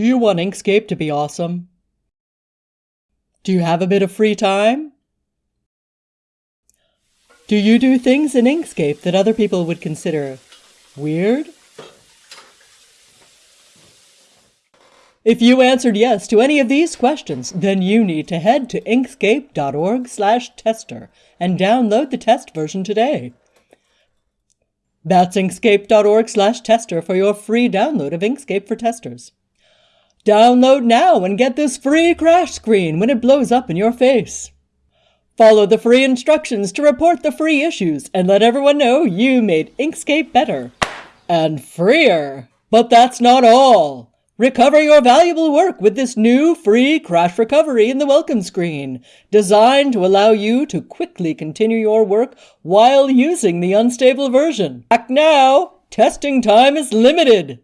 Do you want Inkscape to be awesome? Do you have a bit of free time? Do you do things in Inkscape that other people would consider weird? If you answered yes to any of these questions, then you need to head to inkscape.org/tester and download the test version today. That's inkscape.org/tester for your free download of Inkscape for testers. Download now and get this free crash screen when it blows up in your face. Follow the free instructions to report the free issues and let everyone know you made Inkscape better and freer. But that's not all. Recover your valuable work with this new free crash recovery in the welcome screen, designed to allow you to quickly continue your work while using the unstable version. Act now! Testing time is limited!